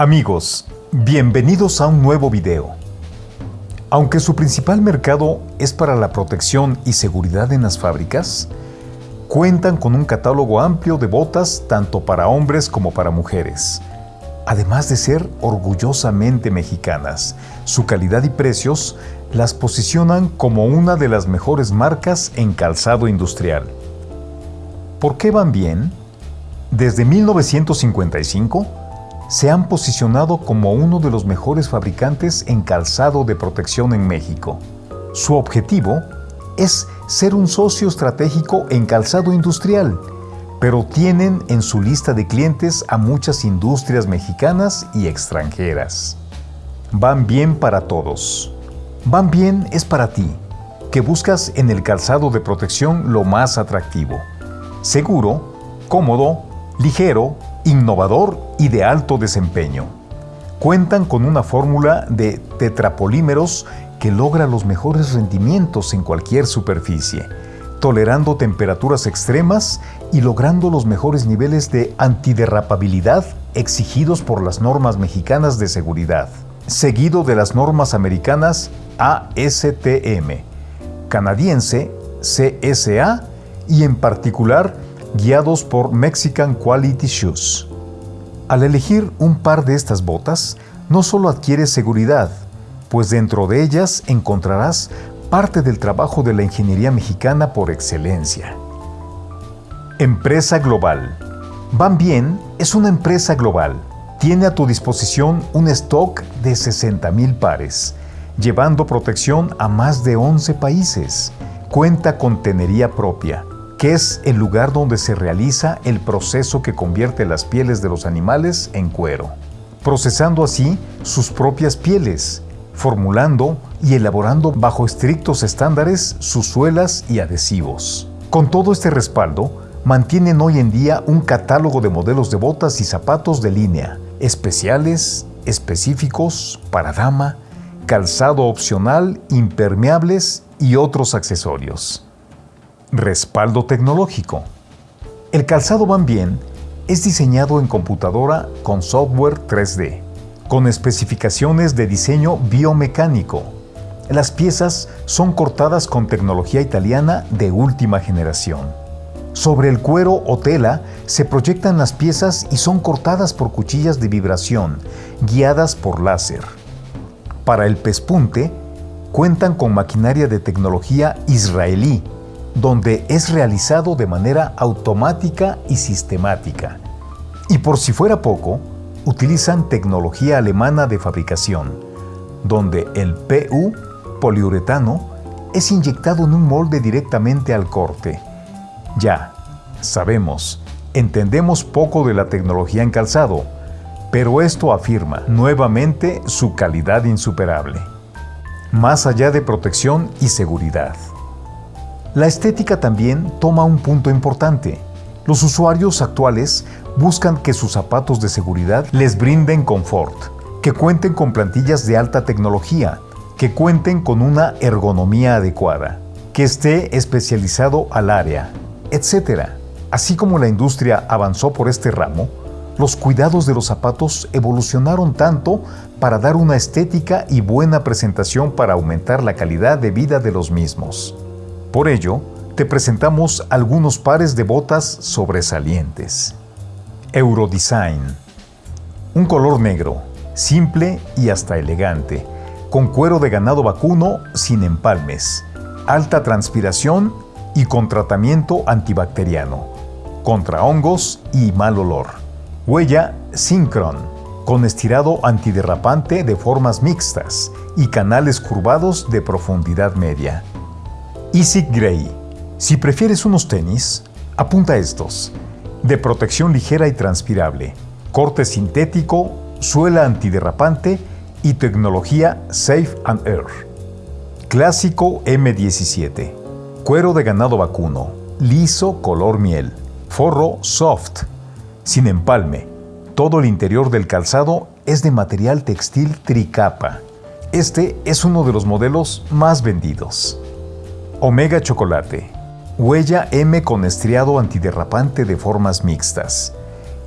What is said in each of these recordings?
Amigos, bienvenidos a un nuevo video. Aunque su principal mercado es para la protección y seguridad en las fábricas, cuentan con un catálogo amplio de botas tanto para hombres como para mujeres. Además de ser orgullosamente mexicanas, su calidad y precios las posicionan como una de las mejores marcas en calzado industrial. ¿Por qué van bien? Desde 1955 se han posicionado como uno de los mejores fabricantes en calzado de protección en México. Su objetivo es ser un socio estratégico en calzado industrial, pero tienen en su lista de clientes a muchas industrias mexicanas y extranjeras. Van bien para todos. Van bien es para ti, que buscas en el calzado de protección lo más atractivo. Seguro, cómodo, ligero, innovador y de alto desempeño. Cuentan con una fórmula de tetrapolímeros que logra los mejores rendimientos en cualquier superficie, tolerando temperaturas extremas y logrando los mejores niveles de antiderrapabilidad exigidos por las normas mexicanas de seguridad, seguido de las normas americanas ASTM, canadiense CSA y en particular guiados por Mexican Quality Shoes. Al elegir un par de estas botas, no solo adquieres seguridad, pues dentro de ellas encontrarás parte del trabajo de la ingeniería mexicana por excelencia. Empresa Global. Van Bien es una empresa global. Tiene a tu disposición un stock de 60.000 pares, llevando protección a más de 11 países. Cuenta con tenería propia, que es el lugar donde se realiza el proceso que convierte las pieles de los animales en cuero, procesando así sus propias pieles, formulando y elaborando bajo estrictos estándares sus suelas y adhesivos. Con todo este respaldo, mantienen hoy en día un catálogo de modelos de botas y zapatos de línea, especiales, específicos, para dama, calzado opcional, impermeables y otros accesorios. Respaldo tecnológico. El calzado Van Bien es diseñado en computadora con software 3D con especificaciones de diseño biomecánico. Las piezas son cortadas con tecnología italiana de última generación. Sobre el cuero o tela se proyectan las piezas y son cortadas por cuchillas de vibración, guiadas por láser. Para el pespunte, cuentan con maquinaria de tecnología israelí, donde es realizado de manera automática y sistemática. Y por si fuera poco, utilizan tecnología alemana de fabricación, donde el PU, poliuretano, es inyectado en un molde directamente al corte. Ya, sabemos, entendemos poco de la tecnología en calzado, pero esto afirma nuevamente su calidad insuperable. Más allá de protección y seguridad. La estética también toma un punto importante. Los usuarios actuales buscan que sus zapatos de seguridad les brinden confort, que cuenten con plantillas de alta tecnología, que cuenten con una ergonomía adecuada, que esté especializado al área, etc. Así como la industria avanzó por este ramo, los cuidados de los zapatos evolucionaron tanto para dar una estética y buena presentación para aumentar la calidad de vida de los mismos. Por ello, te presentamos algunos pares de botas sobresalientes. Eurodesign. Un color negro, simple y hasta elegante, con cuero de ganado vacuno sin empalmes, alta transpiración y con tratamiento antibacteriano, contra hongos y mal olor. Huella Synchron, con estirado antiderrapante de formas mixtas y canales curvados de profundidad media. Easy Gray. Si prefieres unos tenis, apunta estos de protección ligera y transpirable, corte sintético, suela antiderrapante y tecnología Safe and Air. Clásico M17. Cuero de ganado vacuno, liso color miel, forro soft, sin empalme. Todo el interior del calzado es de material textil tricapa. Este es uno de los modelos más vendidos. Omega Chocolate Huella M con estriado antiderrapante de formas mixtas.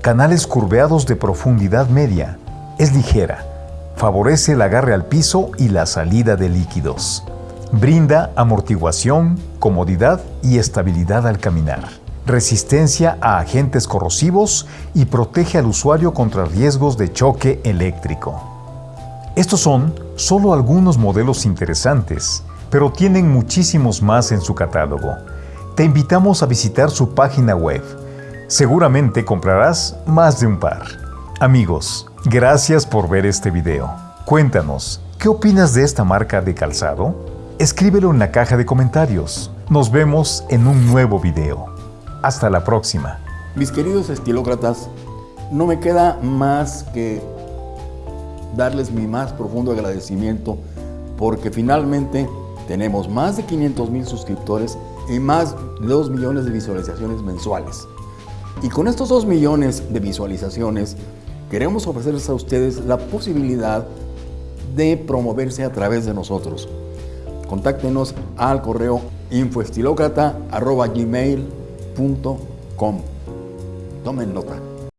Canales curveados de profundidad media. Es ligera, favorece el agarre al piso y la salida de líquidos. Brinda amortiguación, comodidad y estabilidad al caminar. Resistencia a agentes corrosivos y protege al usuario contra riesgos de choque eléctrico. Estos son solo algunos modelos interesantes, pero tienen muchísimos más en su catálogo. Te invitamos a visitar su página web. Seguramente comprarás más de un par. Amigos, gracias por ver este video. Cuéntanos, ¿qué opinas de esta marca de calzado? Escríbelo en la caja de comentarios. Nos vemos en un nuevo video. Hasta la próxima. Mis queridos estilócratas, no me queda más que darles mi más profundo agradecimiento porque finalmente tenemos más de 500 mil suscriptores y más de 2 millones de visualizaciones mensuales. Y con estos 2 millones de visualizaciones queremos ofrecerles a ustedes la posibilidad de promoverse a través de nosotros. Contáctenos al correo infoestilocrata.gmail.com Tomen nota.